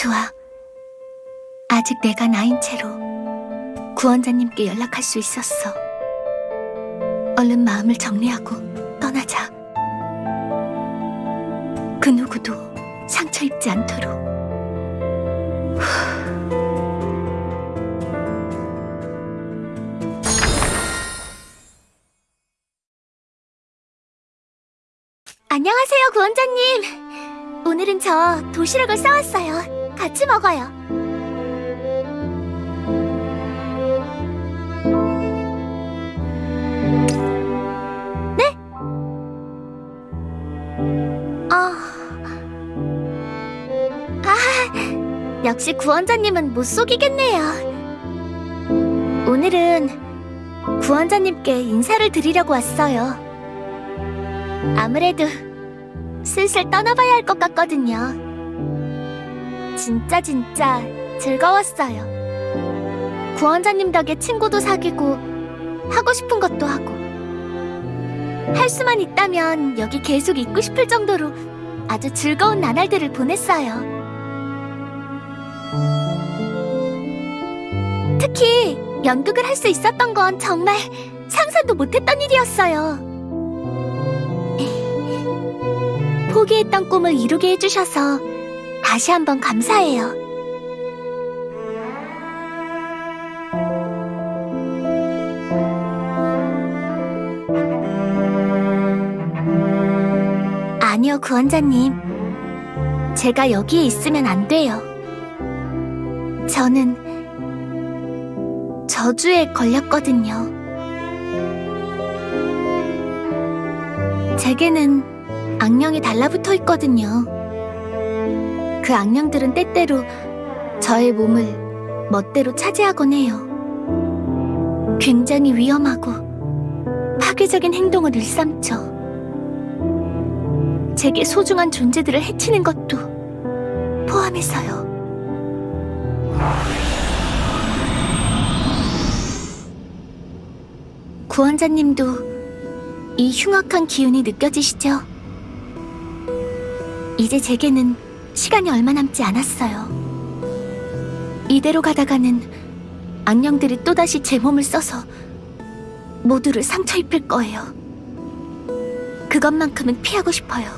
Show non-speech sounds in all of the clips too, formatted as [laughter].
좋아. 아직 내가 나인 채로 구원자님께 연락할 수 있었어. 얼른 마음을 정리하고 떠나자. 그 누구도 상처 입지 않도록. 안녕하세요, 구원자님. 오늘은 저 도시락을 싸왔어요. 같이 먹어요. 네? 아... 아, 역시 구원자님은 못 속이겠네요. 오늘은 구원자님께 인사를 드리려고 왔어요. 아무래도 슬슬 떠나봐야 할 것 같거든요. 진짜 진짜 즐거웠어요. 구원자님 덕에 친구도 사귀고 하고 싶은 것도 하고 할 수만 있다면 여기 계속 있고 싶을 정도로 아주 즐거운 나날들을 보냈어요. 특히 연극을 할 수 있었던 건 정말 상상도 못했던 일이었어요. [laughs] 포기했던 꿈을 이루게 해주셔서 다시 한번 감사해요. 아니요, 구원자님. 제가 여기에 있으면 안 돼요. 저는 저주에 걸렸거든요. 제게는 악령이 달라붙어 있거든요. 그 악령들은 때때로 저의 몸을 멋대로 차지하곤 해요. 굉장히 위험하고 파괴적인 행동을 일삼죠. 제게 소중한 존재들을 해치는 것도 포함해서요. 구원자님도 이 흉악한 기운이 느껴지시죠? 이제 제게는 시간이 얼마 남지 않았어요. 이대로 가다가는 악령들이 또다시 제 몸을 써서 모두를 상처 입힐 거예요. 그것만큼은 피하고 싶어요.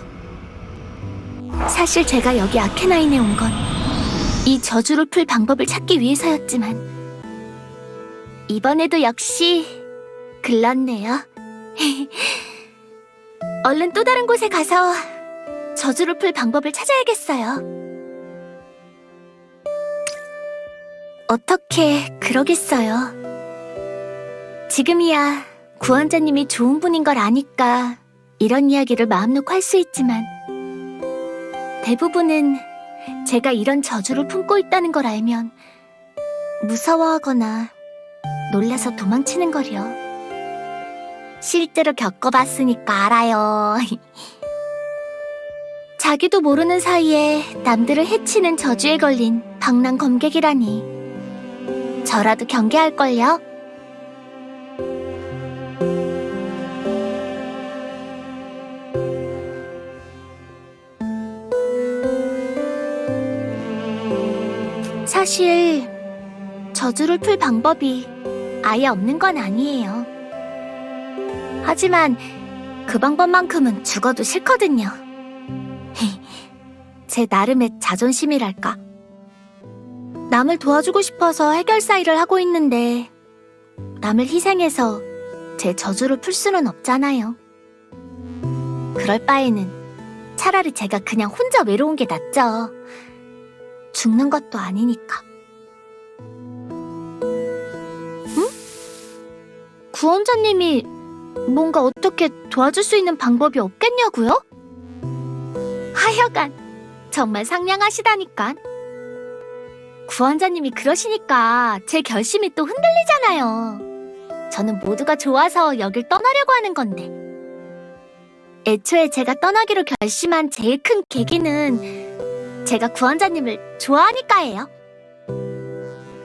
사실 제가 여기 아케나인에 온 건 이 저주를 풀 방법을 찾기 위해서였지만 이번에도 역시 글렀네요. [laughs] 얼른 또 다른 곳에 가서 저주를 풀 방법을 찾아야겠어요. 어떻게 그러겠어요. 지금이야 구원자님이 좋은 분인 걸 아니까 이런 이야기를 마음 놓고 할 수 있지만 대부분은 제가 이런 저주를 품고 있다는 걸 알면 무서워하거나 놀라서 도망치는 거려. 실제로 겪어봤으니까 알아요. [laughs] 자기도 모르는 사이에 남들을 해치는 저주에 걸린 방랑 검객이라니. 저라도 경계할걸요? 사실 저주를 풀 방법이 아예 없는 건 아니에요. 하지만 그 방법만큼은 죽어도 싫거든요. 제 나름의 자존심이랄까. 남을 도와주고 싶어서 해결사 일을 하고 있는데 남을 희생해서 제 저주를 풀 수는 없잖아요. 그럴 바에는 차라리 제가 그냥 혼자 외로운 게 낫죠. 죽는 것도 아니니까. 응? 구원자님이 뭔가 어떻게 도와줄 수 있는 방법이 없겠냐고요? 하여간 정말 상냥하시다니까. 구원자님이 그러시니까 제 결심이 또 흔들리잖아요. 저는 모두가 좋아서 여길 떠나려고 하는 건데. 애초에 제가 떠나기로 결심한 제일 큰 계기는 제가 구원자님을 좋아하니까예요.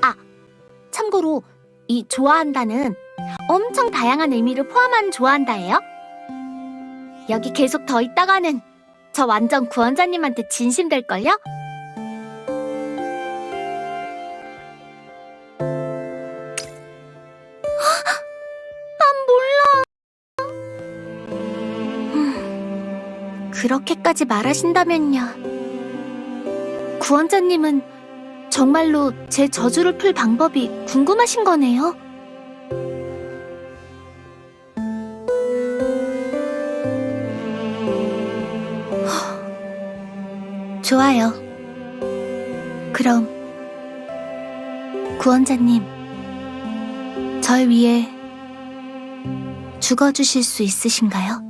아, 참고로 이 좋아한다는 엄청 다양한 의미를 포함한 좋아한다예요. 여기 계속 더 있다가는 저 완전 구원자님한테 진심 될걸요? 난 몰라. 음, 그렇게까지 말하신다면요. 구원자님은 정말로 제 저주를 풀 방법이 궁금하신 거네요. 좋아요. 그럼 구원자님, 절 위해 죽어주실 수 있으신가요?